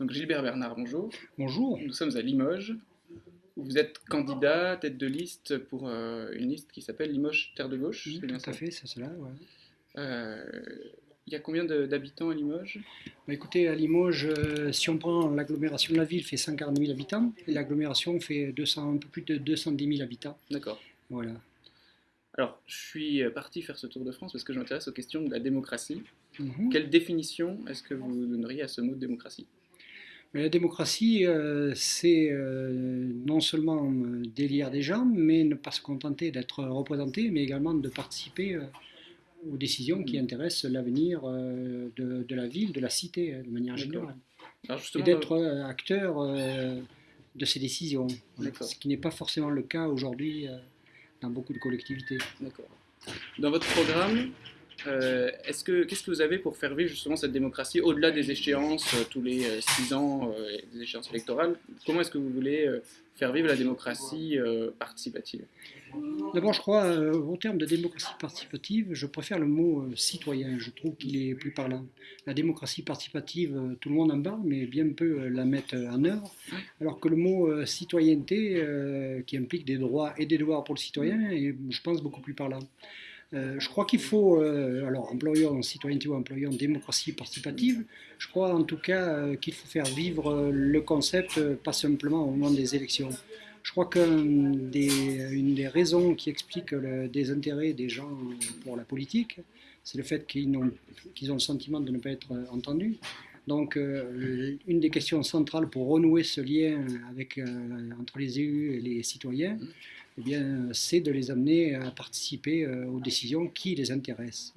Donc Gilbert Bernard, bonjour. Bonjour. Nous sommes à Limoges. où Vous êtes candidat, tête de liste pour euh, une liste qui s'appelle Limoges Terre de Gauche. Oui, c'est tout bien à ça fait, c'est cela. ouais. Euh, Il y a combien d'habitants à Limoges? Bah, écoutez, à Limoges, euh, si on prend l'agglomération de la ville, fait 140 000 habitants, et l'agglomération fait 200, un peu plus de 210 000 habitants. D'accord. Voilà. Alors, je suis parti faire ce tour de France parce que je m'intéresse aux questions de la démocratie. Mhm. Quelle définition est-ce que vous donneriez à ce mot de démocratie? Mais la démocratie, euh, c'est euh, non seulement euh, d'élire des gens, mais ne pas se contenter d'être représenté, mais également de participer euh, aux décisions qui intéressent l'avenir de, de la ville, de la cité, de manière générale. Alors et d'être acteur de ces décisions. Ce qui n'est pas forcément le cas aujourd'hui dans beaucoup de collectivités. D'accord. Dans votre programme, euh, est-ce que qu'est-ce que vous avez pour faire vivre justement cette démocratie au-delà des échéances euh, tous les euh, six ans, euh, des échéances électorales? Comment est-ce que vous voulez faire vivre la démocratie participative? D'abord, je crois, au terme de démocratie participative, je préfère le mot citoyen. Je trouve qu'il est plus parlant. La démocratie participative, tout le monde en parle, mais bien peu la mettent en œuvre. Alors que le mot citoyenneté, qui implique des droits et des devoirs pour le citoyen, est, je pense, beaucoup plus parlant. Euh, je crois qu'il faut, euh, alors employons citoyenneté ou employons démocratie participative, je crois en tout cas euh, qu'il faut faire vivre le concept, pas simplement au moment des élections. Je crois qu'une des, raisons qui explique le désintérêt des gens pour la politique, c'est le fait qu'ils ont, le sentiment de ne pas être entendus. Donc, une des questions centrales pour renouer ce lien entre les élus et les citoyens, eh bien, c'est de les amener à participer euh, aux décisions qui les intéressent.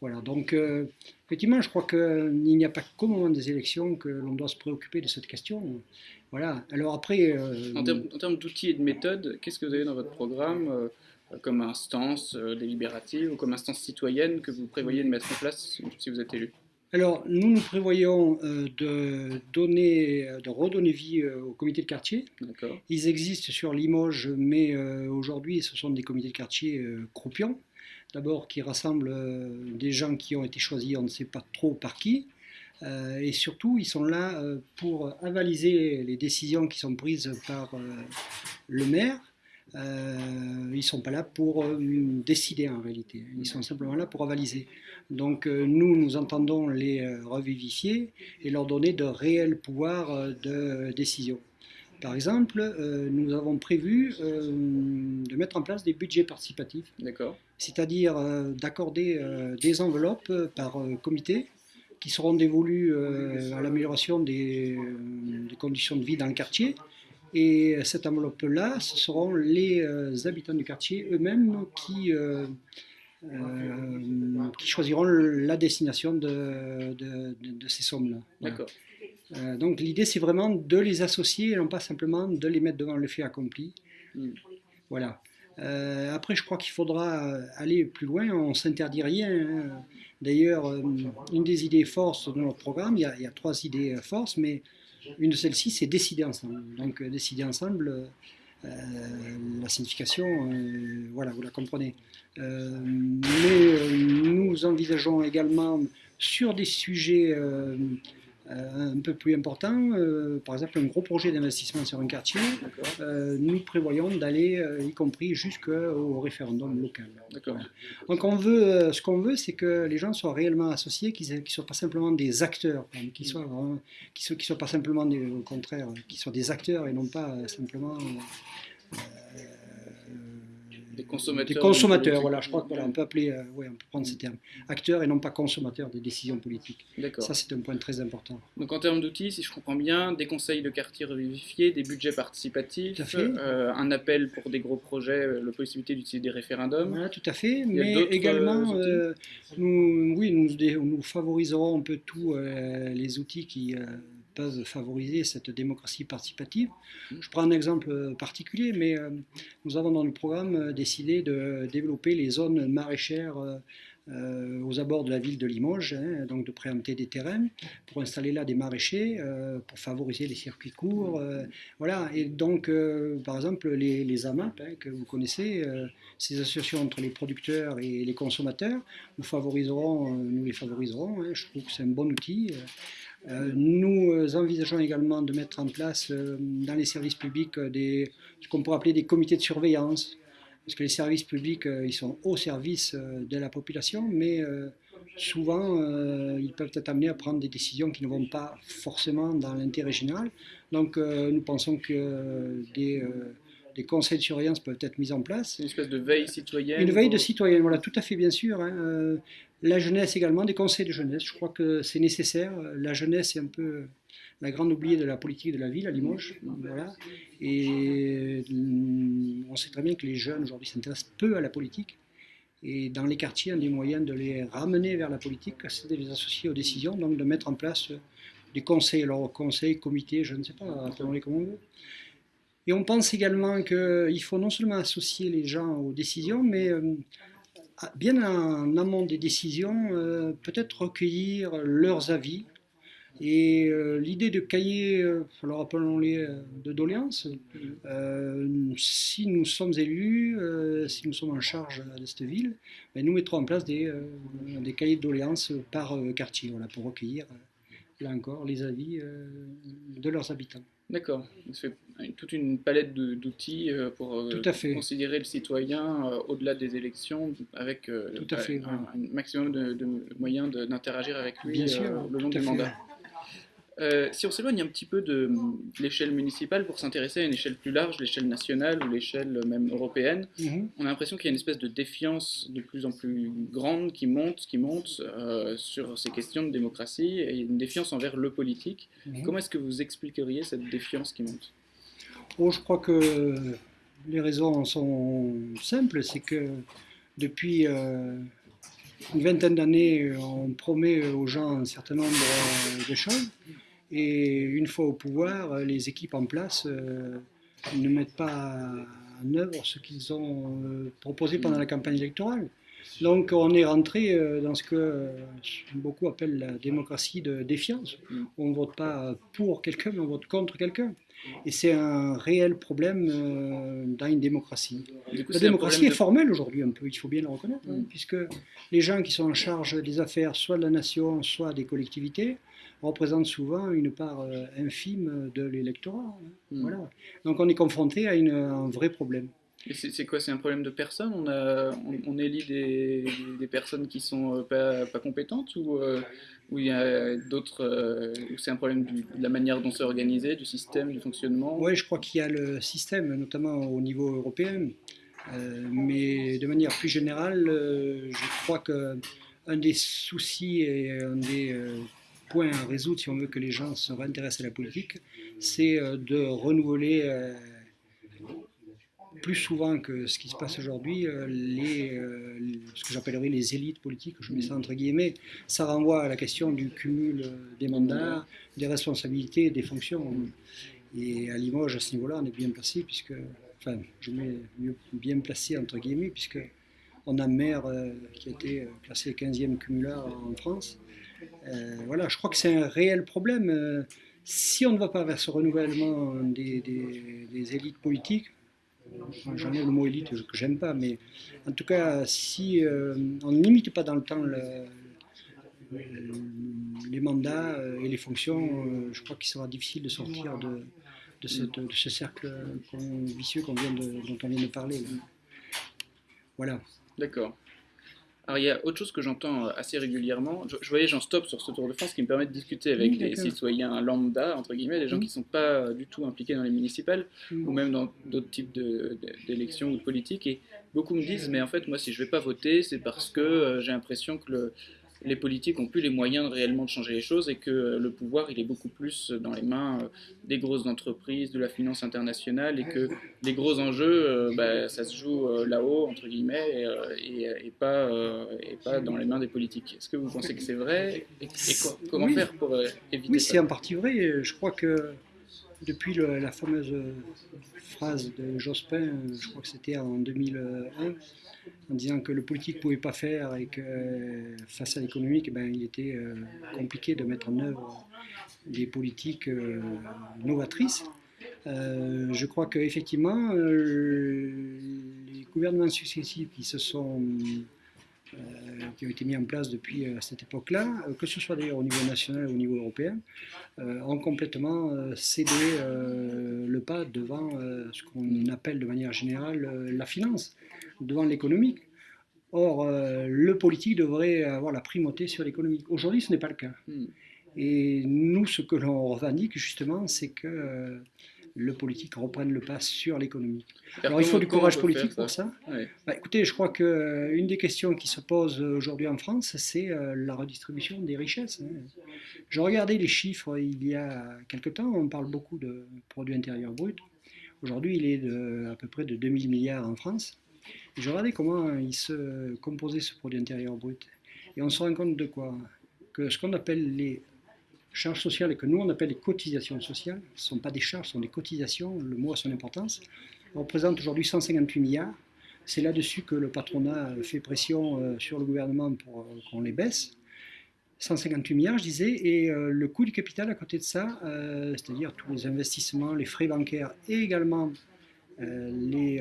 Voilà, donc euh, effectivement, je crois qu'il n'y a pas qu'au moment des élections que l'on doit se préoccuper de cette question. Voilà, alors après. euh, En termes, d'outils et de méthodes, qu'est-ce que vous avez dans votre programme euh, comme instance délibérative ou comme instance citoyenne que vous prévoyez de mettre en place si vous êtes élu? Alors, nous, nous prévoyons euh, de, donner, de redonner vie euh, aux comités de quartier. Ils existent sur Limoges, mais euh, aujourd'hui, ce sont des comités de quartier euh, croupions. D'abord, qui rassemblent euh, des gens qui ont été choisis, on ne sait pas trop par qui. Euh, et surtout, ils sont là euh, pour avaliser les décisions qui sont prises par euh, le maire. Euh, ils ne sont pas là pour euh, décider en réalité. Ils sont simplement là pour avaliser. Donc euh, nous, nous entendons les revivifier et leur donner de réels pouvoirs de décision. Par exemple, nous avons prévu de mettre en place des budgets participatifs, c'est-à-dire d'accorder des enveloppes par comité qui seront dévolues à l'amélioration des, des conditions de vie dans le quartier. Et cette enveloppe-là, ce seront les euh, habitants du quartier eux-mêmes qui, euh, euh, qui choisiront la destination de, de- de- de ces sommes-là. Voilà. D'accord. Euh, donc l'idée c'est vraiment de les associer et non pas simplement de les mettre devant le fait accompli. Mm. Voilà. Euh, après je crois qu'il faudra euh, aller plus loin, on ne s'interdit rien. hein. D'ailleurs, euh, une des idées forces de notre programme, il y a, il y a trois idées euh, forces, mais une de celles-ci c'est décider ensemble. Donc euh, décider ensemble, euh, la signification, euh, voilà, vous la comprenez. Mais nous envisageons également sur des sujets un peu plus importants, euh, par exemple un gros projet d'investissement sur un quartier, euh, nous prévoyons d'aller, euh, y compris jusqu'au référendum local. Donc on veut, euh, ce qu'on veut, c'est que les gens soient réellement associés, qu'ils ne soient pas simplement des acteurs, hein, qu'ils soient, vraiment- qu'ils soient, qu'ils soient pas simplement des, au contraire, qu'ils soient des acteurs et non pas euh, simplement euh, Des consommateurs. des consommateurs. Voilà, je crois qu'on peut appeler, euh, ouais, on peut prendre ces termes, acteurs et non pas consommateurs des décisions politiques. D'accord. Ça, c'est un point très important. Donc en termes d'outils, si je comprends bien, des conseils de quartier revivifiés, des budgets participatifs, Tout à fait. euh, un appel pour des gros projets, euh, la possibilité d'utiliser des référendums. Voilà, tout à fait. Mais également, euh, nous, oui, nous, favoriserons un peu tous les outils qui peuvent favoriser cette démocratie participative. Je prends un exemple euh, particulier, mais euh, nous avons dans le programme euh, décidé de développer les zones maraîchères aux abords de la ville de Limoges, hein, donc de préempter des terrains pour installer là des maraîchers, euh, pour favoriser les circuits courts. euh, voilà, et donc, euh, par exemple, les, les AMAP, hein, que vous connaissez, ces associations entre les producteurs et les consommateurs, nous, favoriserons, nous les favoriserons. hein, je trouve que c'est un bon outil. Euh, nous nous envisageons également de mettre en place dans les services publics ce qu'on pourrait appeler des comités de surveillance, parce que les services publics, ils sont au service de la population, mais souvent, ils peuvent être amenés à prendre des décisions qui ne vont pas forcément dans l'intérêt général. Donc, nous pensons que des des conseils de surveillance peuvent être mis en place. Une espèce de veille citoyenne Une veille de citoyenne, voilà, tout à fait, bien sûr. Hein. Euh, la jeunesse également, des conseils de jeunesse, je crois que c'est nécessaire. La jeunesse est un peu la grande oubliée de la politique de la ville à Limoges. Voilà. Et mm, on sait très bien que les jeunes aujourd'hui s'intéressent peu à la politique. Et dans les quartiers, un des moyens de les ramener vers la politique, c'est de les associer aux décisions, donc de mettre en place des conseils, alors conseils, comités, je ne sais pas, appelons-les comme on veut, et on pense également qu'il faut non seulement associer les gens aux décisions, mais euh, bien en amont des décisions, euh, peut-être recueillir leurs avis. Et euh, l'idée de cahier, alors appelons-les de doléances, si nous sommes élus, si nous sommes en charge de cette ville, ben, nous mettrons en place des, cahiers de doléances par quartier, pour recueillir, là encore, les avis de leurs habitants. D'accord. C'est toute une palette d'outils euh, pour euh, considérer le citoyen euh, au-delà des élections, avec un, maximum de, moyens d'interagir avec lui le long du mandat. Euh, si on s'éloigne un petit peu de, l'échelle municipale pour s'intéresser à une échelle plus large, l'échelle nationale ou l'échelle même européenne, mhm. on a l'impression qu'il y a une espèce de défiance de plus en plus grande qui monte, qui monte euh, sur ces questions de démocratie et une défiance envers le politique. Mhm. Comment est-ce que vous expliqueriez cette défiance qui monte? Oh, Je crois que les raisons sont simples. C'est que depuis euh, une vingtaine d'années, on promet aux gens un certain nombre de choses. Et une fois au pouvoir, les équipes en place euh, ne mettent pas en œuvre ce qu'ils ont euh, proposé pendant la campagne électorale. Donc on est rentré euh, dans ce que beaucoup appellent la démocratie de défiance. On ne vote pas pour quelqu'un, mais on vote contre quelqu'un. Et c'est un réel problème dans une démocratie. la démocratie est, formelle aujourd'hui un peu, il faut bien le reconnaître, hein, puisque les gens qui sont en charge des affaires, soit de la nation, soit des collectivités, représente souvent une part euh, infime de l'électorat. Hein. Hmm. Voilà. Donc on est confronté à, un vrai problème. Et c'est quoi? C'est un problème de personnes? On, a, on, élit des, des, personnes qui sont euh, pas, pas compétentes ou, euh, ou il y a d'autres c'est un problème de la manière dont c'est organisé, du système, du fonctionnement? Oui, je crois qu'il y a le système, notamment au niveau européen. mais de manière plus générale, je crois que un des soucis et un des point à résoudre si on veut que les gens se réintéressent à la politique, c'est euh, de renouveler euh, plus souvent que ce qui se passe aujourd'hui, euh, les, ce que j'appellerais les élites politiques, je mets ça entre guillemets, ça renvoie à la question du cumul des mandats, des responsabilités, des fonctions. Et à Limoges, à ce niveau-là, on est bien placé, puisque, enfin, je mets bien placé entre guillemets, puisque on a un maire qui a été classé 15e cumulard en France, euh, voilà, je crois que c'est un réel problème. Euh, si on ne va pas vers ce renouvellement des, élites politiques, j'en ai le mot élite que j'aime pas, mais en tout cas, si euh, on ne limite pas dans le temps les mandats et les fonctions, je crois qu'il sera difficile de sortir de, ce cercle vicieux vient dont on vient de parler. Voilà. D'accord. Alors il y a autre chose que j'entends euh, assez régulièrement. Je, voyais j'en stop sur ce Tour de France qui me permet de discuter avec des citoyens lambda, entre guillemets, des gens qui ne sont pas du tout impliqués dans les municipales ou même dans d'autres types d'élections ou de politiques. Et beaucoup me disent, mais en fait, moi, si je ne vais pas voter, c'est parce que euh, j'ai l'impression que le, les politiques n'ont plus les moyens réellement de changer les choses et que le pouvoir il est beaucoup plus dans les mains euh, des grosses entreprises, de la finance internationale et que les gros enjeux, euh, bah, ça se joue euh, là-haut entre guillemets et, pas, et pas dans les mains des politiques. Est-ce que vous pensez que c'est vrai et, comment faire pour éviter Oui, c'est en partie vrai. Je crois que depuis la fameuse phrase de Jospin, je crois que c'était en 2001 en disant que le politique ne pouvait pas faire et que face à l'économique, ben, il était euh, compliqué de mettre en œuvre des politiques euh, novatrices. Euh, je crois qu'effectivement, les gouvernements successifs qui se sont qui ont été mis en place depuis cette époque-là, que ce soit d'ailleurs au niveau national ou au niveau européen, ont complètement cédé le pas devant ce qu'on appelle de manière générale la finance, devant l'économique. Or, le politique devrait avoir la primauté sur l'économique. Aujourd'hui, ce n'est pas le cas. Hmm. Et nous, ce que l'on revendique justement, c'est que le politique reprenne le pas sur l'économie. Alors il faut du courage politique pour ça. Bah, écoutez, je crois qu'une euh, des questions qui se pose aujourd'hui en France, c'est euh, la redistribution des richesses. Hein. Je regardais les chiffres il y a quelque temps, on parle beaucoup de produit intérieur brut. Aujourd'hui, il est de, à peu près de 2000 milliards en France. je regardais comment il se composait ce produit intérieur brut. Et on se rend compte de quoi? Que ce qu'on appelle les charges sociales que nous on appelle les cotisations sociales, ce ne sont pas des charges, ce sont des cotisations, le mot a son importance, représente aujourd'hui 158 milliards. C'est là-dessus que le patronat fait pression euh, sur le gouvernement pour euh, qu'on les baisse. 158 milliards, je disais, et euh, le coût du capital à côté de ça, c'est-à-dire tous les investissements, les frais bancaires et également les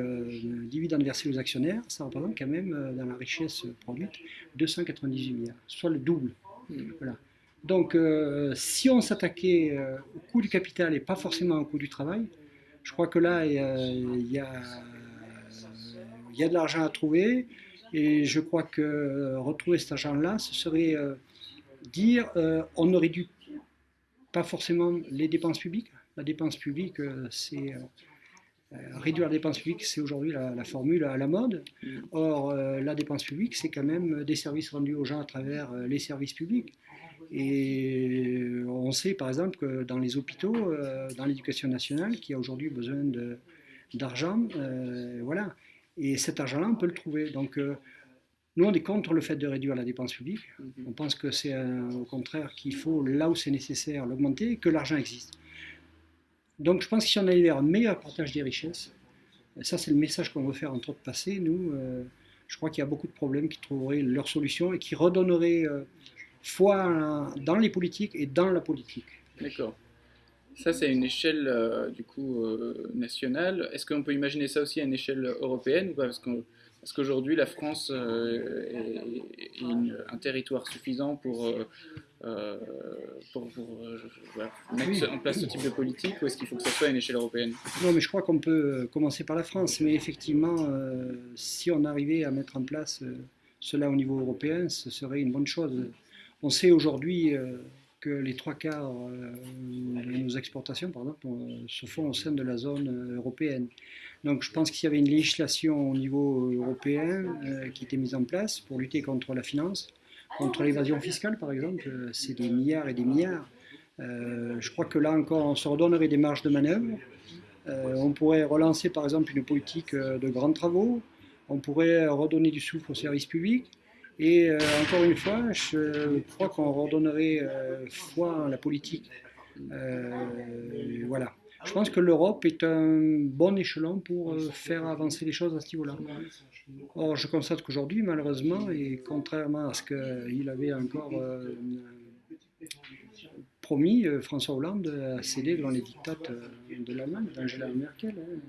dividendes versés aux actionnaires, ça représente quand même dans la richesse produite 298 milliards, soit le double. Mmh. Voilà. Donc, euh, si on s'attaquait euh, au coût du capital et pas forcément au coût du travail, je crois que là, il y a, de l'argent à trouver. Et je crois que retrouver cet argent-là, ce serait euh, dire on ne réduit pas forcément les dépenses publiques. La dépense publique, c'est. réduire les dépenses publiques, c'est aujourd'hui la, la, formule à la mode. Or, la dépense publique, c'est quand même des services rendus aux gens à travers les services publics. Et on sait par exemple que dans les hôpitaux, euh, dans l'éducation nationale, qui a aujourd'hui besoin d'argent, euh, voilà. Et cet argent-là, on peut le trouver. Donc, euh, nous, on est contre le fait de réduire la dépense publique. Mhm. On pense que c'est au contraire qu'il faut, là où c'est nécessaire, l'augmenter et que l'argent existe. Donc, je pense que si on allait vers un meilleur partage des richesses, ça, c'est le message qu'on veut faire entre autres passer. Nous, je crois qu'il y a beaucoup de problèmes qui trouveraient leur solution et qui redonneraient foi dans les politiques et dans la politique. D'accord. Ça, c'est une échelle euh, du coup euh, nationale. Est-ce qu'on peut imaginer ça aussi à une échelle européenne ou pas? Parce qu'aujourd'hui, la France euh, est, un territoire suffisant pour, pour, mettre en place ce type de politique ou est-ce qu'il faut que ça soit à une échelle européenne? Non, mais je crois qu'on peut commencer par la France. Mais effectivement, si on arrivait à mettre en place cela au niveau européen, ce serait une bonne chose. On sait aujourd'hui euh, que les trois quarts euh, de nos exportations, exemple, se font au sein de la zone euh, européenne. Donc je pense qu'il y avait une législation au niveau européen qui était mise en place pour lutter contre la finance, contre l'évasion fiscale par exemple, c'est des milliards et des milliards. je crois que là encore on se redonnerait des marges de manœuvre. on pourrait relancer par exemple une politique de grands travaux, on pourrait redonner du souffle aux services publics, et euh, encore une fois, je crois qu'on redonnerait euh, foi en la politique. Euh, voilà. Je pense que l'Europe est un bon échelon pour faire avancer les choses à ce niveau-là. Or, je constate qu'aujourd'hui, malheureusement, et contrairement à ce qu'il avait encore promis, François Hollande a cédé devant les dictates de l'Allemagne, d'Angela Merkel. Hein.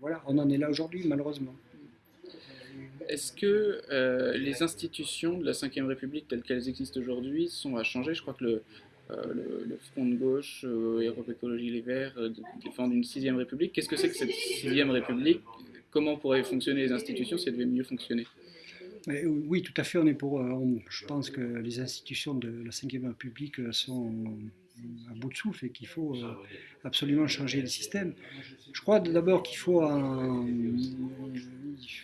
Voilà, on en est là aujourd'hui, malheureusement. Est-ce que euh, les institutions de la Ve République telles qu'elles existent aujourd'hui sont à changer? Je crois que le, euh, Front de gauche, euh, Europe Écologie Les Verts défendent une Sixième République. Qu'est-ce que c'est que cette Sixième République? Comment pourraient fonctionner les institutions si elles devaient mieux fonctionner? Oui, tout à fait. On est pour. je pense que les institutions de la Ve République sont à bout de souffle et qu'il faut absolument changer le système. Je crois d'abord qu'il faut, un,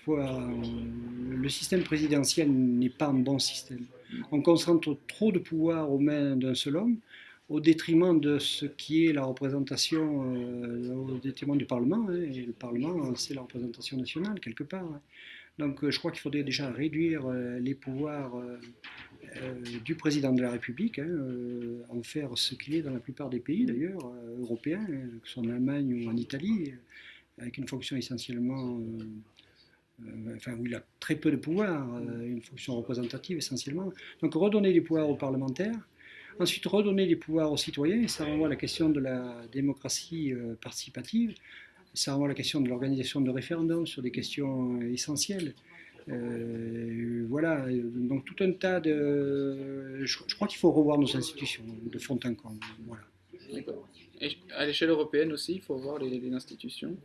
faut le système présidentiel n'est pas un bon système. On concentre trop de pouvoir aux mains d'un seul homme au détriment de ce qui est la représentation, euh, au détriment du Parlement. Hein, et le Parlement, c'est la représentation nationale quelque part. Hein. Donc euh, je crois qu'il faudrait déjà réduire euh, les pouvoirs du président de la République, hein, en faire ce qu'il est dans la plupart des pays d'ailleurs, européens, que ce soit en Allemagne ou en Italie, avec une fonction essentiellement euh, enfin, où il a très peu de pouvoir, euh, une fonction représentative essentiellement. Donc redonner des pouvoirs aux parlementaires, ensuite redonner des pouvoirs aux citoyens, ça renvoie à la question de la démocratie euh, participative, ça renvoie à la question de l'organisation de référendums sur des questions essentielles. Euh, voilà, donc tout un tas de. Je, crois qu'il faut revoir nos institutions de fond en comble. Voilà. D'accord. Et à l'échelle européenne aussi, il faut revoir les, institutions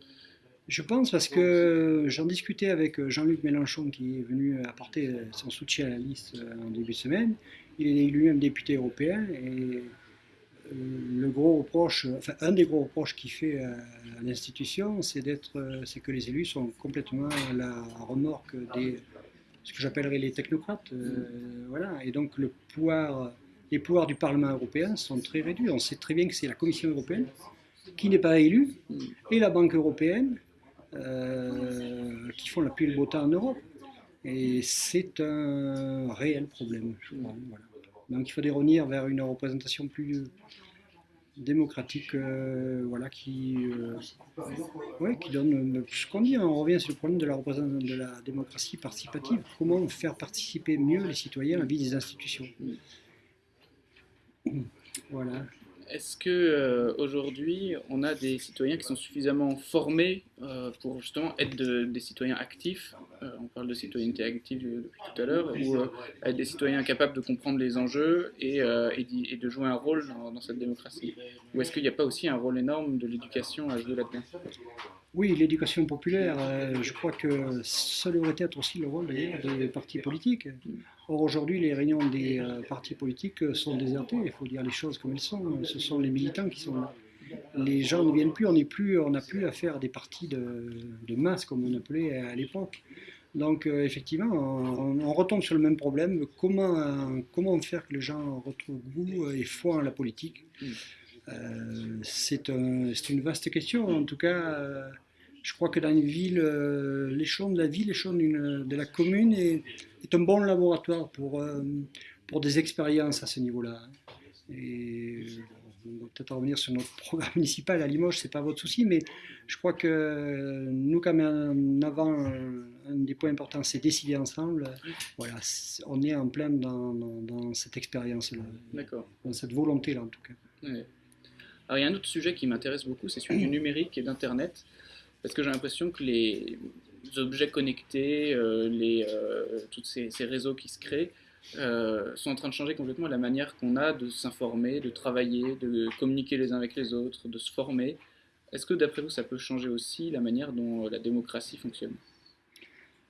Je pense parce que j'en discutais avec Jean-Luc Mélenchon qui est venu apporter son soutien à la liste en début de semaine. Il est lui-même député européen et euh, le gros reproche, enfin un des gros reproches qu'il fait à, l'institution, c'est euh, c'est que les élus sont complètement à la remorque des, ce que j'appellerais les technocrates, euh, voilà. Et donc le pouvoir, les pouvoirs du Parlement européen sont très réduits. On sait très bien que c'est la Commission européenne qui n'est pas élue et la Banque européenne qui font la pluie et le beau temps en Europe. Et c'est un réel problème, Donc il faudrait revenir vers une représentation plus démocratique, euh, voilà, qui, euh, qui donne ce qu'on dit. On revient sur le problème de la, de la démocratie participative. Comment faire participer mieux les citoyens à la vie des institutions? Voilà. Est-ce que euh, aujourd'hui on a des citoyens qui sont suffisamment formés euh, pour justement être des citoyens actifs euh, On parle de citoyenneté active depuis tout à l'heure, ou être des citoyens capables de comprendre les enjeux et, de jouer un rôle dans, cette démocratie? Ou est-ce qu'il n'y a pas aussi un rôle énorme de l'éducation à jouer là-dedans? Oui, l'éducation populaire, je crois que ça devrait être aussi le rôle des partis politiques. Or, aujourd'hui, les réunions des euh, partis politiques sont désertées, il faut dire les choses comme elles sont. Ce sont les militants qui sont là. Les gens ne viennent plus, on n'a plus, plus à faire des partis de, masse comme on appelait à l'époque. Donc, euh, effectivement, on, retombe sur le même problème. Comment faire que les gens retrouvent goût et foi en la politique? C'est une vaste question. En tout cas, je crois que dans une ville, euh, l'échelon de la ville, l'échelon de la commune est, un bon laboratoire pour, euh, pour des expériences à ce niveau-là. Et on va peut-être revenir sur notre programme municipal à Limoges, c'est pas votre souci, mais je crois que nous, quand même, en avant, un des points importants, c'est décider ensemble. Voilà, on est en plein dans, cette expérience-là, dans cette volonté-là en tout cas. Alors il y a un autre sujet qui m'intéresse beaucoup, c'est celui du numérique et d'Internet parce que j'ai l'impression que les objets connectés, euh, les, euh, tous ces, réseaux qui se créent, euh, sont en train de changer complètement la manière qu'on a de s'informer, de travailler, de communiquer les uns avec les autres, de se former. Est-ce que d'après vous, ça peut changer aussi la manière dont la démocratie fonctionne?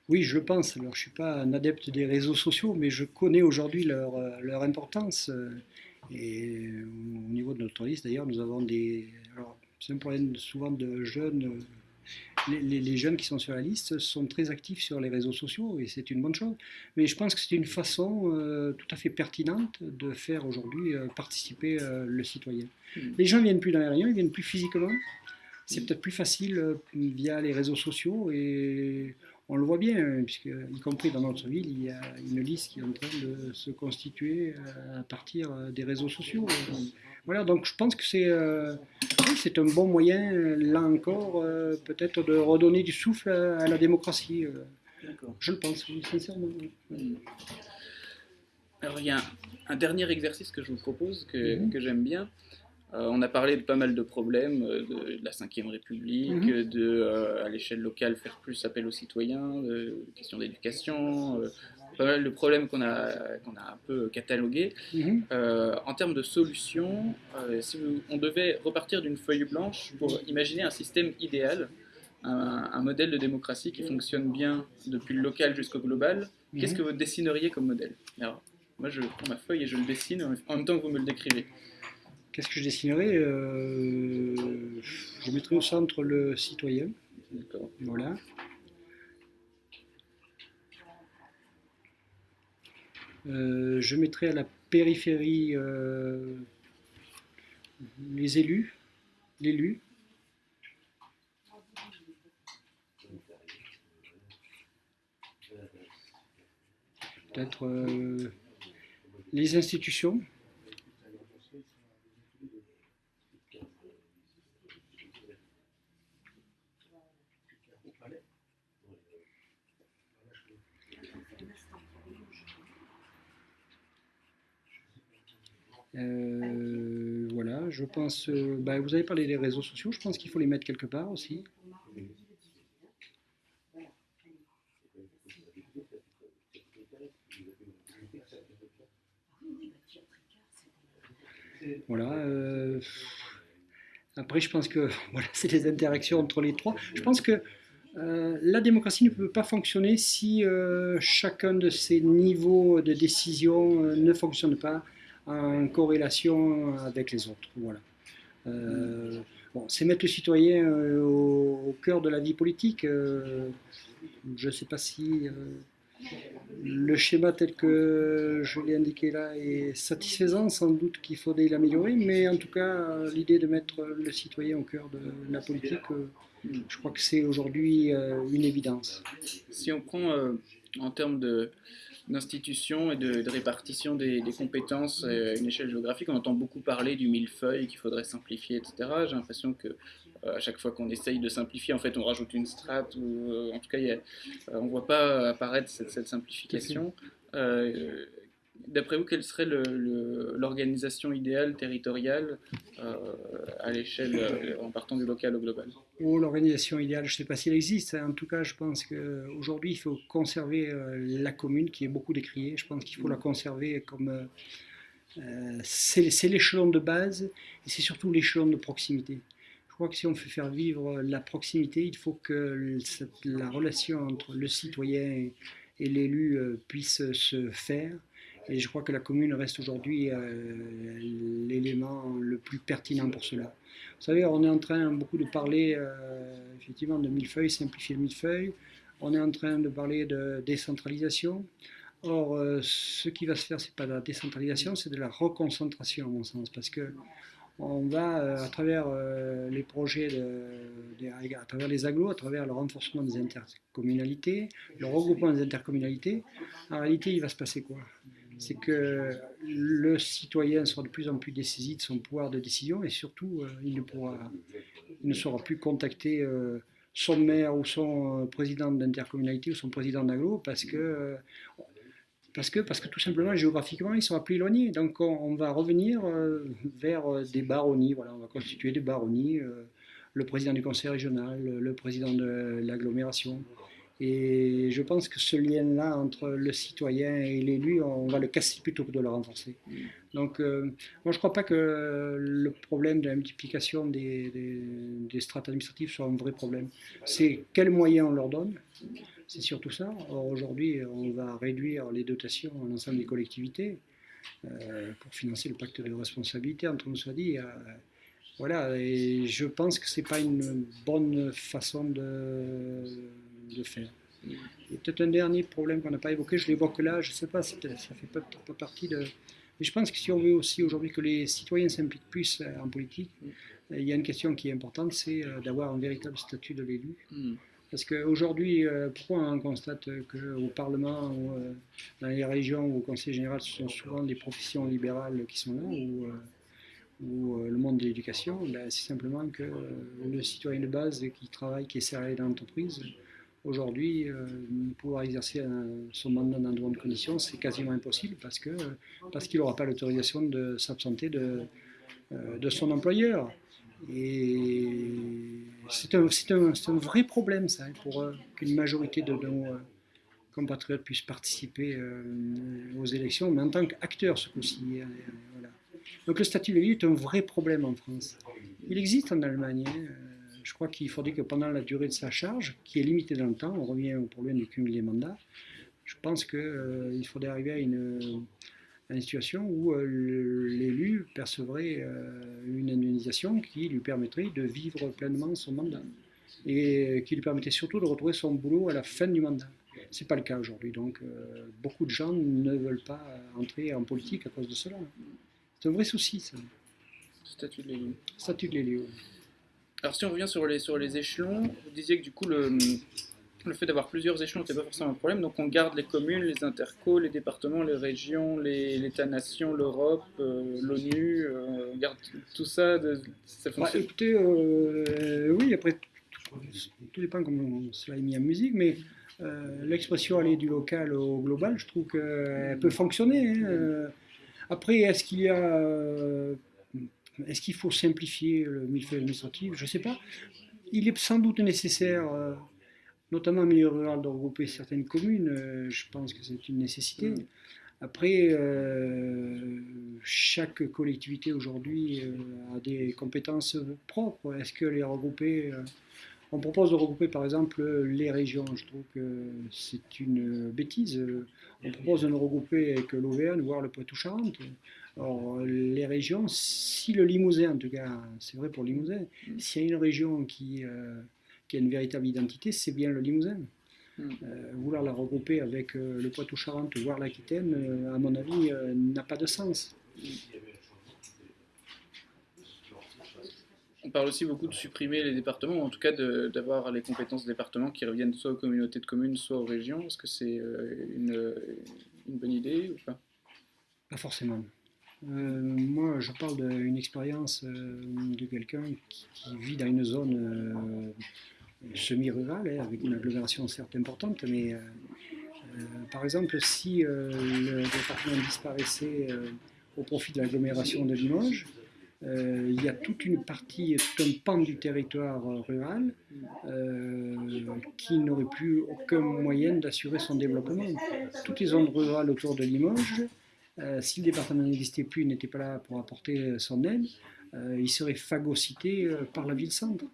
Oui, je pense. Alors, je ne suis pas un adepte des réseaux sociaux, mais je connais aujourd'hui leur, leur, importance. Et au niveau de notre liste, d'ailleurs, nous avons des. Alors, c'est un problème souvent de jeunes les, jeunes qui sont sur la liste sont très actifs sur les réseaux sociaux et c'est une bonne chose. Mais je pense que c'est une façon euh, tout à fait pertinente de faire aujourd'hui euh, participer euh, le citoyen. Hmm. Les gens ne viennent plus dans les réunions, ils viennent plus physiquement. C'est peut-être plus facile via les réseaux sociaux et on le voit bien, puisque, y compris dans notre ville, il y a une liste qui est en train de se constituer à partir des réseaux sociaux. Voilà, donc je pense que c'est c'est un bon moyen, là encore, euh, peut-être de redonner du souffle à, la démocratie. Euh. Je le pense, sincèrement. Alors il y a un, dernier exercice que je vous propose, que, mhm. j'aime bien. Euh, on a parlé de pas mal de problèmes, de, la Ve République, mhm. de, à l'échelle locale, faire plus appel aux citoyens, de questions d'éducation, pas mal de problèmes qu'on a, qu'on a un peu catalogués. Mhm. Euh, en termes de solutions, euh, si on devait repartir d'une feuille blanche pour imaginer un système idéal, un, modèle de démocratie qui fonctionne bien depuis le local jusqu'au global, mhm. qu'est-ce que vous dessineriez comme modèle? Alors, Moi, je prends ma feuille et je le dessine en même temps que vous me le décrivez. Qu'est-ce que je dessinerais? Euh, Je mettrais au centre le citoyen. Voilà. Euh, je mettrai à la périphérie euh, les élus, l'élu. Peut-être euh, les institutions. Euh, voilà, je pense. Euh, bah, vous avez parlé des réseaux sociaux, je pense qu'il faut les mettre quelque part aussi. Voilà. Euh, après, je pense que voilà, c'est les interactions entre les trois. Je pense que la démocratie ne peut pas fonctionner si chacun de ces niveaux de décision ne fonctionne pas en corrélation avec les autres. Voilà. Bon, c'est mettre le citoyen euh, au, cœur de la vie politique. Euh, je ne sais pas si euh, le schéma tel que je l'ai indiqué là est satisfaisant. Sans doute qu'il faudrait l'améliorer, mais en tout cas, l'idée de mettre le citoyen au cœur de la politique, je crois que c'est aujourd'hui une évidence. Si on prend en termes de d'institutions et de, répartition des, compétences à une échelle géographique. On entend beaucoup parler du millefeuille qu'il faudrait simplifier, etc. J'ai l'impression que euh, à chaque fois qu'on essaye de simplifier, en fait, on rajoute une strate ou euh, en tout cas, euh, on ne voit pas apparaître cette, simplification. D'après vous, quelle serait l'organisation idéale territoriale euh, à l'échelle, euh, en partant du local au global? Oh, L'organisation idéale, je ne sais pas s'il existe. En tout cas, je pense qu'aujourd'hui, il faut conserver euh, la commune, qui est beaucoup décriée. Je pense qu'il faut la conserver comme... c'est l'échelon de base et c'est surtout l'échelon de proximité. Je crois que si on veut faire vivre la proximité, il faut que la relation entre le citoyen et l'élu puisse se faire et je crois que la commune reste aujourd'hui euh, l'élément le plus pertinent pour cela. Vous savez, on est en train beaucoup de parler euh, effectivement de millefeuille, simplifier le millefeuille. On est en train de parler de décentralisation. Or, euh, ce qui va se faire, ce n'est pas de la décentralisation, c'est de la reconcentration, à mon sens, parce que on va, à travers les projets, à travers les agglos, à travers le renforcement des intercommunalités, le regroupement des intercommunalités, en réalité, il va se passer quoi? C'est que le citoyen sera de plus en plus dessaisi de son pouvoir de décision et surtout, euh, il, ne pourra, saura plus contacter euh, son maire ou son euh, président d'intercommunalité ou son président d'aglo parce que, parce, que, tout simplement, géographiquement, il sera plus éloigné. Donc on, va revenir vers des baronnies, voilà, on va constituer des baronnies, le président du conseil régional, le président de l'agglomération. Et je pense que ce lien-là entre le citoyen et l'élu, on va le casser plutôt que de le renforcer. Donc, euh, moi, je ne crois pas que le problème de la multiplication des, strates administratives soit un vrai problème. C'est quels moyens on leur donne, c'est surtout ça. Or, aujourd'hui, on va réduire les dotations à l'ensemble des collectivités euh, pour financer le pacte de responsabilité, entre nous soit dit. Euh, voilà, et je pense que ce n'est pas une bonne façon de de faire. Et peut-être un dernier problème qu'on n'a pas évoqué, je l'évoque là, je ne sais pas, ça ne fait pas, pas, partie de... Mais je pense que si on veut aussi aujourd'hui que les citoyens s'impliquent plus euh, en politique, euh, il y a une question qui est importante, c'est euh, d'avoir un véritable statut de l'élu. Hmm. Parce qu'aujourd'hui, pourquoi on constate qu'au Parlement, ou, dans les régions ou au Conseil général, ce sont souvent des professions libérales qui sont là, ou, ou le monde de l'éducation? Ben, C'est simplement que le citoyen de base qui travaille, qui est salarié dans l'entreprise, Aujourd'hui, euh, pouvoir exercer son mandat dans de bonnes conditions, c'est quasiment impossible parce qu'il n'aura pas l'autorisation de s'absenter de, euh, de son employeur. Et c'est un, vrai problème, ça, pour euh, qu'une majorité de nos compatriotes puissent participer aux élections, mais en tant qu'acteurs, ce coup-ci. Donc le statut de l'élu est un vrai problème en France. Il existe en Allemagne. Hein, je crois qu'il faudrait que pendant la durée de sa charge, qui est limitée dans le temps, on revient au problème du cumul des mandats, je pense qu'il euh, faudrait arriver à une, situation où euh, l'élu percevrait euh, une indemnisation qui lui permettrait de vivre pleinement son mandat et qui lui permettrait surtout de retrouver son boulot à la fin du mandat. Ce n'est pas le cas aujourd'hui, donc beaucoup de gens ne veulent pas entrer en politique à cause de cela. C'est un vrai souci, ça. Statut de l'élu. Statut de l'élu. Alors si on revient sur les, sur les échelons, vous disiez que du coup le, le fait d'avoir plusieurs échelons n'était pas forcément un problème, donc on garde les communes, les intercos, les départements, les régions, l'État-nation, l'Europe, euh, l'ONU, euh, on garde tout ça, de, ça bah, fonctionne Écoutez, euh, oui, après, tout, dépend comment cela est mis en musique, mais l'expression aller du local au global, je trouve qu'elle peut fonctionner. Hein, après, est-ce qu'il y a est-ce qu'il faut simplifier le millefeuille administratif? Je ne sais pas. Il est sans doute nécessaire, euh, notamment en milieu rural, de regrouper certaines communes. Euh, je pense que c'est une nécessité. Après, euh, chaque collectivité aujourd'hui a des compétences propres. Est-ce que les regrouper On propose de regrouper par exemple les régions. Je trouve que c'est une bêtise. On propose de nous regrouper avec l'Auvergne, voire le Poitou-Charentes. Or, les régions, si le Limousin, en tout cas, c'est vrai pour le Limousin, s'il y a une région qui, qui a une véritable identité, c'est bien le Limousin. Hmm. Euh, vouloir la regrouper avec euh, le Poitou-Charentes, voire l'Aquitaine, euh, à mon avis, n'a pas de sens. On parle aussi beaucoup de supprimer les départements, ou en tout cas d'avoir les compétences des départements qui reviennent soit aux communautés de communes, soit aux régions. Est-ce que c'est une, bonne idée ou pas? Pas forcément. Moi, je parle d'une expérience de quelqu'un qui, vit dans une zone semi-rural, hein, avec une agglomération certes importante, mais euh, euh, par exemple, si euh, le département disparaissait au profit de l'agglomération de Limoges, il y a toute une partie, tout un pan du territoire rural qui n'aurait plus aucun moyen d'assurer son développement. Toutes les zones rurales autour de Limoges, si le département n'existait plus, n'était pas là pour apporter son aide, il serait phagocyté par la ville-centre.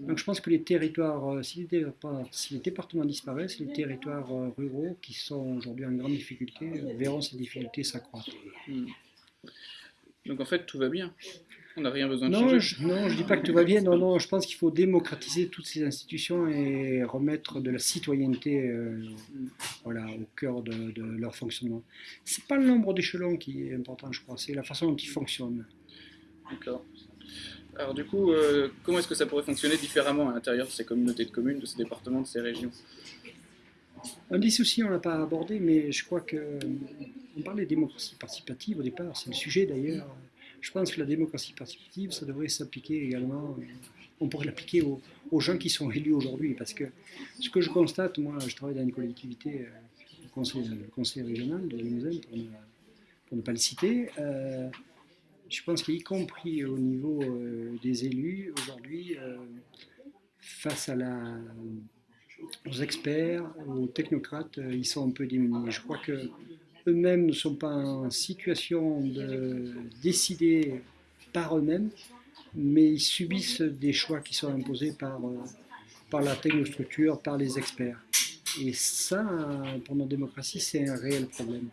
Donc je pense que les territoires, euh, si les, départements disparaissent, les territoires euh, ruraux qui sont aujourd'hui en grande difficulté euh, verront ces difficultés s'accroître. Hmm. Donc en fait tout va bien. On n'a rien besoin de non, changer. Je, non, je ne dis pas que tout va bien. Non, non, je pense qu'il faut démocratiser toutes ces institutions et remettre de la citoyenneté voilà, au cœur de, de leur fonctionnement. Ce n'est pas le nombre d'échelons qui est important, je crois, c'est la façon dont ils fonctionnent. D'accord. Alors du coup, euh, comment est-ce que ça pourrait fonctionner différemment à l'intérieur de ces communautés de communes, de ces départements, de ces régions? Un des soucis, on ne l'a pas abordé, mais je crois que on parlait de démocratie participative au départ, c'est le sujet d'ailleurs. Je pense que la démocratie participative, ça devrait s'appliquer également, on pourrait l'appliquer aux, gens qui sont élus aujourd'hui, parce que ce que je constate, moi, je travaille dans une collectivité, euh, le conseil, le conseil régional de Limousin, pour, ne, pas le citer. Euh, je pense qu'y compris au niveau euh, des élus, aujourd'hui, euh, face aux experts, aux technocrates, euh, ils sont un peu démunis. Je crois que eux-mêmes ne sont pas en situation de décider par eux-mêmes, mais ils subissent des choix qui sont imposés par, par la technostructure, par les experts. Et ça, pour notre démocratie, c'est un réel problème.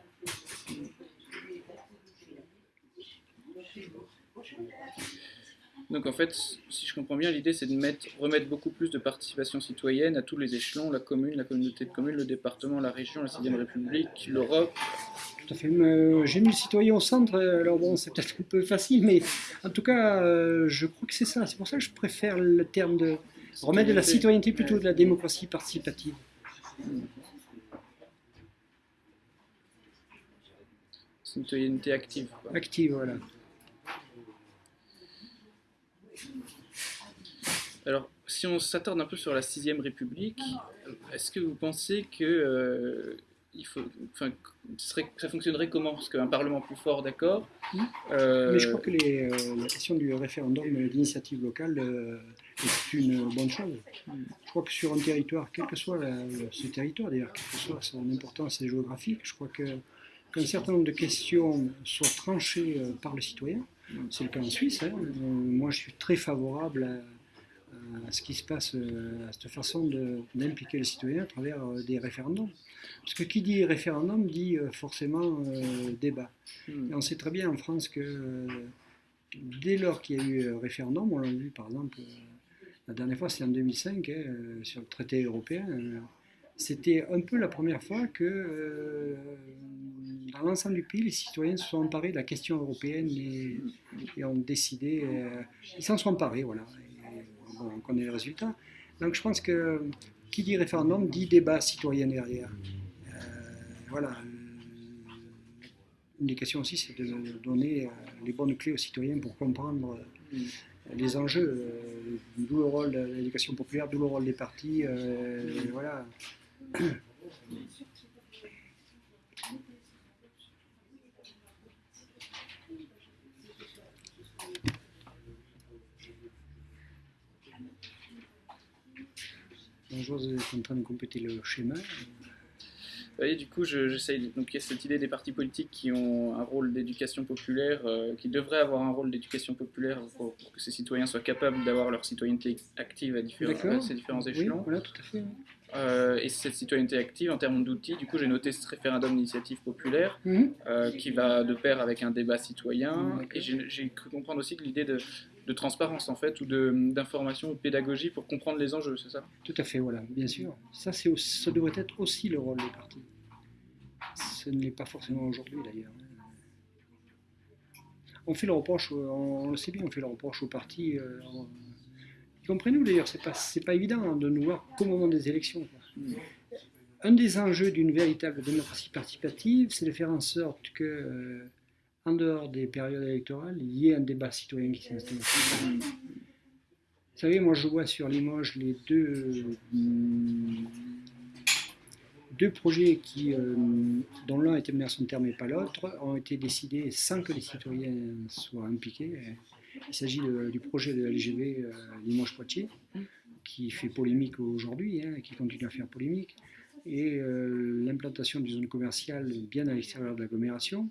Donc en fait, si je comprends bien, l'idée c'est de mettre, remettre beaucoup plus de participation citoyenne à tous les échelons, la commune, la communauté de communes, le département, la région, la 6 République, l'Europe. Tout à fait. Euh, j'ai mis le citoyen au centre, alors bon, c'est peut-être un peu facile, mais en tout cas, euh, je crois que c'est ça. C'est pour ça que je préfère le terme de remettre de la citoyenneté plutôt de la démocratie participative. Citoyenneté active. Active, voilà. Alors, si on s'attarde un peu sur la sixième République, est-ce que vous pensez que euh, il faut, enfin, ça fonctionnerait comment? Parce qu'un Parlement plus fort, d'accord. Euh, Mais je crois que les, euh, la question du référendum d'initiative locale est une bonne chose. Je crois que sur un territoire, quel que soit ce territoire, d'ailleurs, quelle que soit son importance géographique, je crois que qu'un certain nombre de questions soient tranchées par le citoyen. C'est le cas en Suisse. Hein. moi, je suis très favorable à à ce qui se passe, euh, à cette façon d'impliquer le citoyen à travers euh, des référendums. Parce que qui dit référendum dit euh, forcément débat. Hmm. Et on sait très bien en France que dès lors qu'il y a eu référendum, on l'a vu par exemple, la dernière fois c'était en 2005, hein, sur le traité européen, c'était un peu la première fois que dans l'ensemble du pays, les citoyens se sont emparés de la question européenne et, et ont décidé, ils s'en sont emparés, voilà on connaît les résultats. Donc je pense que qui dit référendum dit débat citoyen derrière. Euh, voilà. Une des questions aussi, c'est de donner euh, les bonnes clés aux citoyens pour comprendre euh, les enjeux, d'où le rôle de l'éducation populaire, d'où le rôle des partis. voilà. Bonjour, vous êtes en train de compléter le schéma. voyez, du coup, j'essaye. donc, il y a cette idée des partis politiques qui ont un rôle d'éducation populaire, euh, qui devraient avoir un rôle d'éducation populaire pour, que ces citoyens soient capables d'avoir leur citoyenneté active à, différents, ces différents échelons. Oui, voilà, tout à fait. Euh, et cette citoyenneté active, en termes d'outils, du coup, j'ai noté ce référendum d'initiative populaire Mhm. euh, qui va de pair avec un débat citoyen. Et j'ai cru comprendre aussi que l'idée de, de transparence, en fait, ou d'information ou de pédagogie pour comprendre les enjeux, c'est ça? Tout à fait, voilà, bien sûr. Ça, aussi- ça devrait être aussi le rôle des partis. Ce ne l'est pas forcément aujourd'hui, d'ailleurs. On fait le reproche, on, le sait bien, on fait le reproche aux partis, euh, y compris nous d'ailleurs, c'est pas, pas évident de nous voir qu'au moment des élections. Un des enjeux d'une véritable démocratie participative, c'est de faire en sorte que, euh, en dehors des périodes électorales, il y ait un débat citoyen qui s'installe. Vous savez, moi je vois sur Limoges les deux, hum, deux projets qui, euh, dont l'un mené à son terme et pas l'autre, ont été décidés sans que les citoyens soient impliqués. Il s'agit du projet de LGV euh, Limoges-Poitiers, qui fait polémique aujourd'hui, hein, qui continue à faire polémique, et euh, l'implantation d'une zone commerciale bien à l'extérieur de l'agglomération,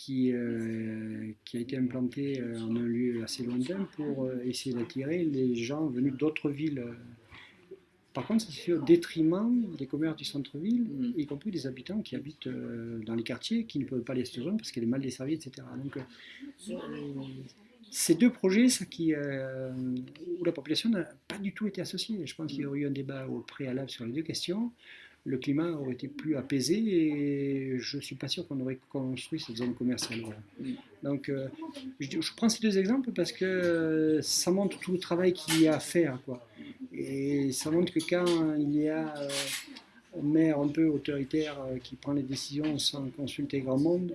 qui, euh, qui a été implantée euh, en un lieu assez lointain pour euh, essayer d'attirer les gens venus d'autres villes. Par contre, ça se fait au détriment des commerces du centre-ville, Mm. y compris des habitants qui habitent dans les quartiers, qui ne peuvent pas aller à cette zone parce qu'elle est mal desservie, etc. Donc, euh, ces deux projets, ça qui, euh, où la population n'a pas du tout été associée. Je pense qu'il y aurait eu un débat au préalable sur les deux questions. Le climat aurait été plus apaisé et je ne suis pas sûr qu'on aurait construit cette zone commerciale. voilà. Mm. Donc, euh, je, je prends ces deux exemples parce que euh, ça montre tout le travail qu'il y a à faire. Quoi. Et ça montre que quand il y a euh, un maire un peu autoritaire euh, qui prend les décisions sans consulter grand monde,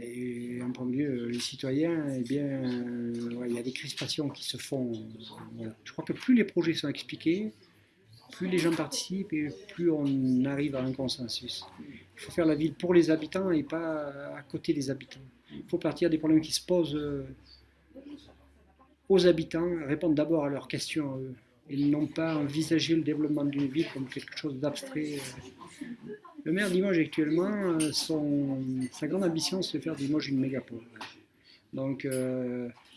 et en premier lieu les citoyens, eh bien, ouais, il y a des crispations qui se font. voilà. Je crois que plus les projets sont expliqués, plus les gens participent et plus on arrive à un consensus. Il faut faire la ville pour les habitants et pas à côté des habitants. Il faut partir des problèmes qui se posent euh, aux habitants, répondre d'abord à leurs questions à eux, et non pas envisager le développement d'une ville comme quelque chose d'abstrait. euh. Le maire de Limoges actuellement, euh, son, sa grande ambition c'est de faire de Limoges une mégapole. Donc,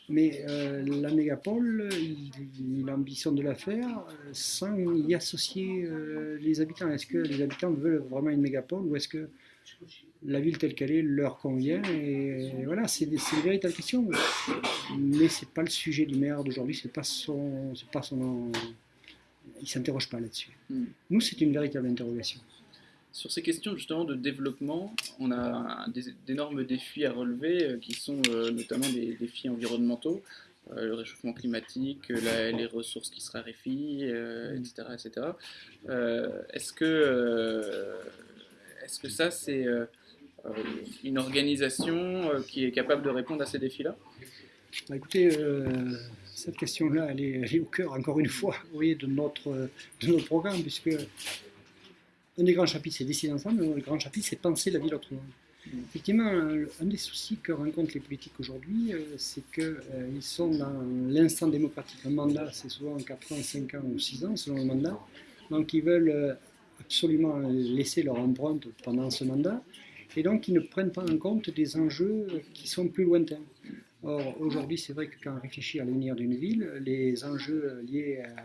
mais euh, la mégapole, il, il ambitionne de la faire euh, sans y associer euh, les habitants. Est-ce que les habitants veulent vraiment une mégapole ou est-ce que la ville telle qu'elle est leur convient? Et voilà, c'est une véritable question. Mais c'est pas le sujet du maire d'aujourd'hui, c'est pas son, c'est pas son, il s'interroge pas là-dessus. Mm. Nous, c'est une véritable interrogation. Sur ces questions justement de développement, on a d'énormes défis à relever euh, qui sont euh, notamment des défis environnementaux, euh, le réchauffement climatique, la- les ressources qui se raréfient, etc. etc. Euh, Est-ce que, est-ce que ça c'est une organisation qui est capable de répondre à ces défis-là? Bah, écoutez, euh, cette question-là, elle est, elle est au cœur, encore une fois, voyez, de notre, de notre programme, puisque un des grands chapitres, c'est décider ensemble, un des grands chapitres, c'est penser la ville autrement. Mm. Effectivement, un, un des soucis que rencontrent les politiques aujourd'hui, euh, c'est qu'ils sont dans l'instant démocratique. Un mandat, c'est souvent 4 ans, 5 ans ou 6 ans, selon le mandat. Donc, ils veulent euh, absolument laisser leur empreinte pendant ce mandat. Et donc, ils ne prennent pas en compte des enjeux qui sont plus lointains. Or, aujourd'hui, c'est vrai que quand on réfléchit à l'avenir d'une ville, les enjeux liés à,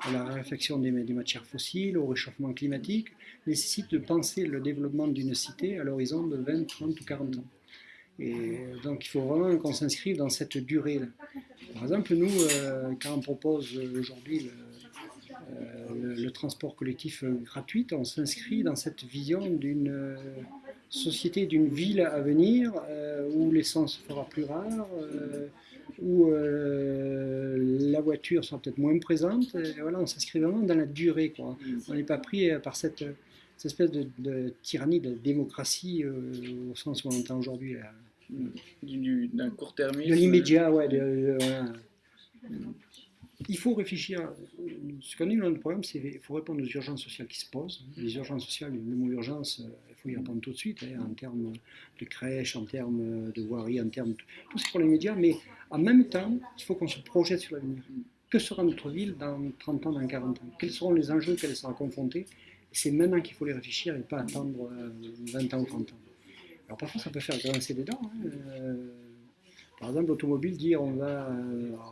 à la réflexion des, matières fossiles, au réchauffement climatique, nécessitent de penser le développement d'une cité à l'horizon de 20, 30 ou 40 ans. Et donc, il faut vraiment qu'on s'inscrive dans cette durée-là. Par exemple, nous, euh, quand on propose aujourd'hui le, euh, le, le transport collectif euh, gratuit, on s'inscrit dans cette vision d'une euh, société, d'une ville à venir euh, où l'essence se fera plus rare, euh, où euh, la voiture sera peut-être moins présente. Et voilà, on s'inscrit vraiment dans la durée. Quoi. On n'est pas pris euh, par cette, cette espèce de, de tyrannie de démocratie euh, au sens où on entend aujourd'hui. là. Du- du- D'un court-termisme De l'immédiat, ouais. de- de- voilà. Il faut réfléchir. Ce qu'on dit dans notre programme, c'est qu'il faut répondre aux urgences sociales qui se posent. Les urgences sociales, le mot urgence, euh, répondre tout de suite, hein, en termes de crèche, en termes de voirie, en termes de tout ce pour l'immédiat. Mais en même temps, il faut qu'on se projette sur l'avenir. Que sera notre ville dans 30 ans, dans 40 ans? Quels seront les enjeux auxquels elle sera confrontée? C'est maintenant qu'il faut les réfléchir et pas attendre 20 ans ou 30 ans. Alors parfois ça peut faire grincer des dents. Hein. par exemple, l'automobile, dire on va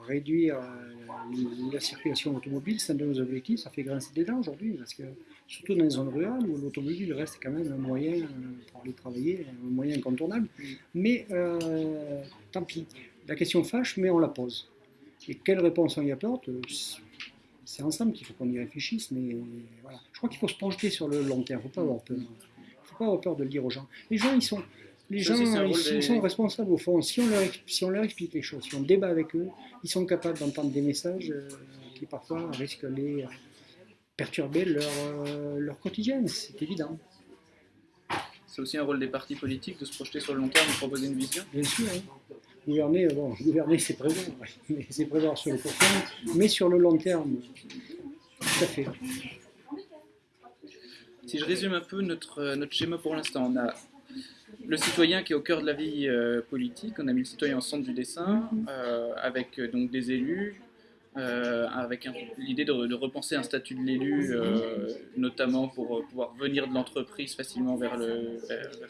réduire la circulation automobile, c'est un de nos objectifs, ça fait grincer des dents aujourd'hui, parce que surtout dans les zones rurales où l'automobile reste quand même un moyen pour aller travailler, un moyen incontournable. Mais euh, tant pis, la question fâche, mais on la pose. Et quelle réponse on y apporte? C'est ensemble qu'il faut qu'on y réfléchisse, mais voilà. Je crois qu'il faut se projeter sur le long terme, il ne faut pas avoir peur. Il ne faut pas avoir peur de le dire aux gens. Les gens, ils sont, les gens, ils, sont responsables au fond. Si on, leur, si on leur explique les choses, si on débat avec eux, ils sont capables d'entendre des messages euh, qui parfois risquent de les perturber leur, euh, leur quotidien, c'est évident. C'est aussi un rôle des partis politiques de se projeter sur le long terme et proposer une vision Bien sûr. Gouverner, bon, gouverner c'est présent, c'est présent sur le court terme, mais sur le long terme, tout à fait. Si je résume un peu notre, notre schéma pour l'instant, on a le citoyen qui est au cœur de la vie euh, politique, on a mis le citoyen au centre du dessin, euh, avec euh, donc des élus, avec l'idée de, repenser un statut de l'élu, notamment pour pouvoir venir de l'entreprise facilement vers, le,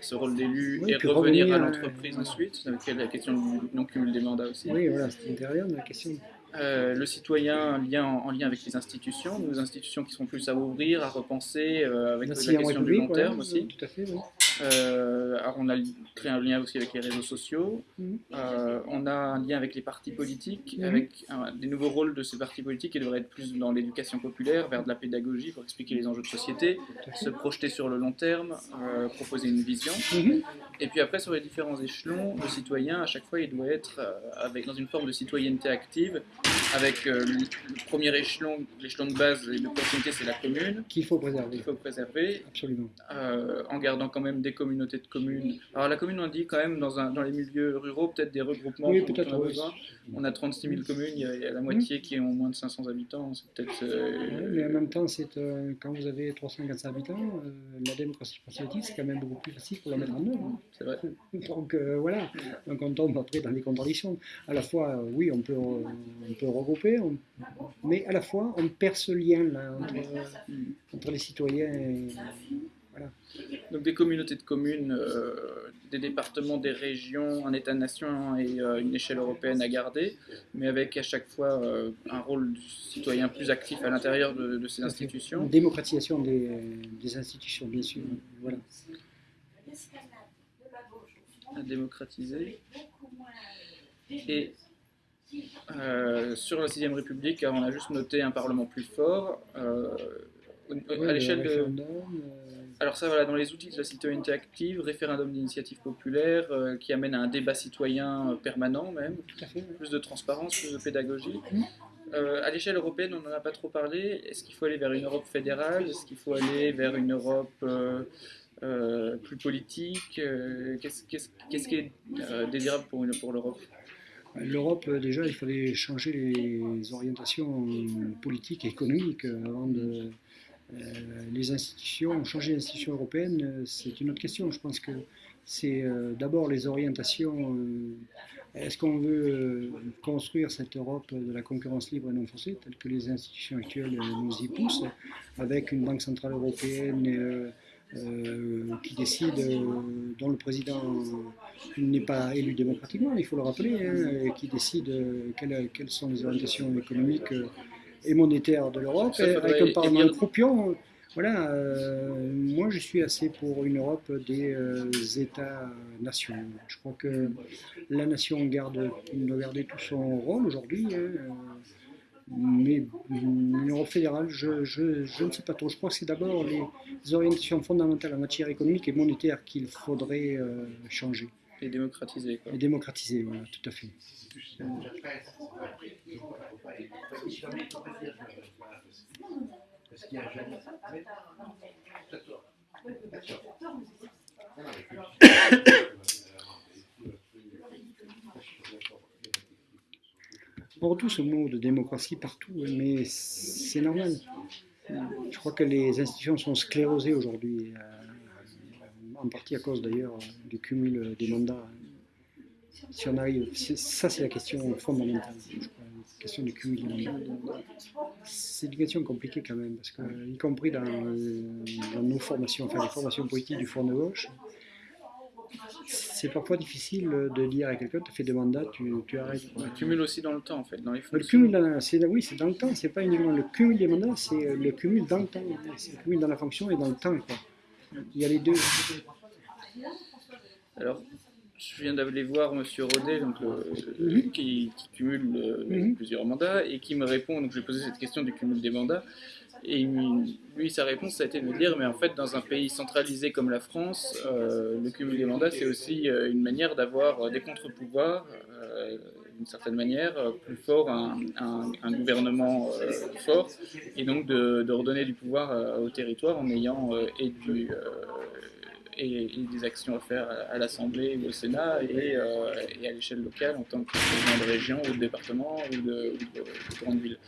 ce rôle d'élu et revenir à l'entreprise ensuite, avec la question du non-cumul des mandats aussi. Oui, voilà, c'était intérieur la question. le citoyen en lien, en lien avec les institutions, nos institutions qui sont plus à ouvrir, à repenser, avec la, question du long terme aussi. Tout à fait, oui. Euh, alors on a créé un lien aussi avec les réseaux sociaux. Mhm. Euh, on a un lien avec les partis politiques, mhm. avec des nouveaux rôles de ces partis politiques qui devraient être plus dans l'éducation populaire, vers de la pédagogie pour expliquer les enjeux de société, se projeter sur le long terme, euh, proposer une vision. Mhm. Et puis après, sur les différents échelons, le citoyen, à chaque fois, il doit être avec, dans une forme de citoyenneté active, avec le premier échelon, l'échelon de base et de proximité, c'est la commune. Qu'il faut préserver. Il faut préserver. Absolument. en gardant quand même des communautés de communes. Alors la commune, on dit quand même dans, un, dans les milieux ruraux, peut-être des regroupements. Oui, peut-être. On, a 36 000 communes, il y a, la moitié qui ont moins de 500 habitants. C'est peut-être. Euh, mais en même temps, c'est euh, quand vous avez 350 habitants, euh, la démocratie participative, c'est quand même beaucoup plus facile pour la mettre en œuvre. Hein. C'est vrai. Donc voilà, donc on tombe après dans les contradictions. À la fois, oui, on peut, on peut regrouper, mais à la fois, on perd ce lien là, entre, entre les citoyens et donc des communautés de communes, euh, des départements, des régions, un État-nation et euh, une échelle européenne à garder, mais avec à chaque fois euh, un rôle du citoyen plus actif à l'intérieur de, ces institutions. Une démocratisation des, institutions, bien sûr. Voilà. À démocratiser. Et sur la 6ème République, on a juste noté un Parlement plus fort. à l'échelle de alors ça, voilà, dans les outils de la citoyenneté active, référendum d'initiative populaire, euh, qui amène à un débat citoyen euh, permanent même, plus de transparence, plus de pédagogie. Euh, à l'échelle européenne, on n'en a pas trop parlé. Est-ce qu'il faut aller vers une Europe fédérale? Est-ce qu'il faut aller vers une Europe plus politique? Qu'est-ce qui est désirable pour, pour l'Europe? L'Europe, déjà, il fallait changer les orientations politiques et économiques avant de euh, les institutions, changer les institutions européennes, euh, c'est une autre question. Je pense que c'est euh, d'abord les orientations. Est-ce qu'on veut construire cette Europe de la concurrence libre et non forcée, telle que les institutions actuelles nous y poussent, avec une banque centrale européenne qui décide, dont le président n'est pas élu démocratiquement, il faut le rappeler, hein, qui décide quelles, sont les orientations économiques et monétaire de l'Europe, avec un Parlement croupion. Voilà, euh, moi je suis assez pour une Europe des euh, États-nations. Je crois que la nation garde, doit garder tout son rôle aujourd'hui, hein, euh, mais une Europe fédérale, je, je, je, ne sais pas trop. Je crois que c'est d'abord les orientations fondamentales en matière économique et monétaire qu'il faudrait changer. Et démocratiser. Et démocratiser, voilà, tout à fait. On retrouve ce mot de démocratie partout, mais c'est normal. Je crois que les institutions sont sclérosées aujourd'hui, euh, en partie à cause d'ailleurs du cumul des mandats. Si on arrive, ça c'est la question fondamentale. Je crois question du cumul des mandats. C'est une question compliquée quand même, parce que, y compris dans, dans nos formations, enfin les formations politiques du Front de gauche, c'est parfois difficile de dire à quelqu'un, tu fais deux mandats, tu, tu arrêtes. Le cumul aussi dans le temps, en fait, dans les Le cumul, dans- oui, c'est dans le temps, c'est pas uniquement le cumul des mandats, c'est le cumul dans le temps. C'est le cumul dans la fonction et dans le temps. Quoi. Il y a les deux. Alors, je viens d'aller voir Monsieur Rodet, donc, le- Mhm. qui, qui cumule euh, plusieurs mandats, et qui me répond, donc je lui ai posé cette question du cumul des mandats, et lui, sa réponse, ça a été de me dire, mais en fait, dans un pays centralisé comme la France, euh, le cumul des mandats, c'est aussi euh, une manière d'avoir euh, des contre-pouvoirs, euh, d'une certaine manière, euh, plus fort, un, un- un gouvernement euh, fort, et donc de, de redonner du pouvoir euh, au territoire en ayant euh, et du... et, et des actions à faire à, à l'Assemblée ou au Sénat et, et à l'échelle locale en tant que président de région ou de département ou de, ou de- de grande ville.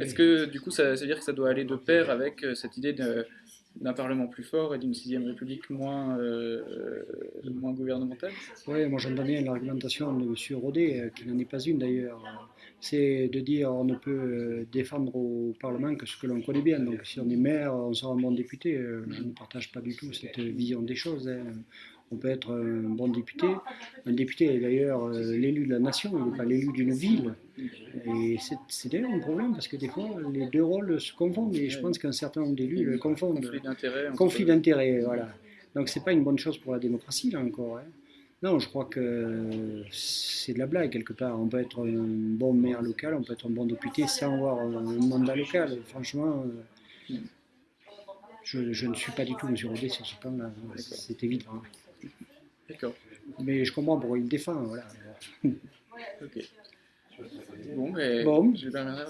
Est-ce que du coup ça, ça veut dire que ça doit aller de pair avec cette idée de- d'un Parlement plus fort et d'une sixième République moins, euh, euh, moins gouvernementale Oui, moi j'entends bien l'argumentation de M. Rodet, euh, qui n'en est pas une d'ailleurs. C'est de dire on ne peut défendre au Parlement que ce que l'on connaît bien. Donc si on est maire, on sera un bon député. Je ne partage pas du tout cette vision des choses. hein. On peut être un bon député. Un député est d'ailleurs euh, l'élu de la nation, il n'est pas l'élu d'une ville. Et c'est- d'ailleurs un problème parce que des fois les deux rôles se confondent et je pense qu'un certain nombre d'élus le confondent. Conflit d'intérêts, voilà. Donc c'est pas une bonne chose pour la démocratie là encore. hein. Non, je crois que c'est de la blague quelque part. On peut être un bon maire local, on peut être un bon député sans avoir un mandat local. Franchement, euh, je, je ne suis pas du tout M. Rodet sur ce plan-là. C'est évident. D'accord, Mais je comprends pourquoi il le défend. Voilà. ok. Bon, mais Bon.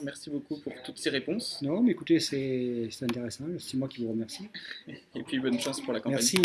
Merci beaucoup pour toutes ces réponses Non, mais écoutez, c'est c'est intéressant. C'est moi qui vous remercie. et puis bonne chance pour la campagne. Merci.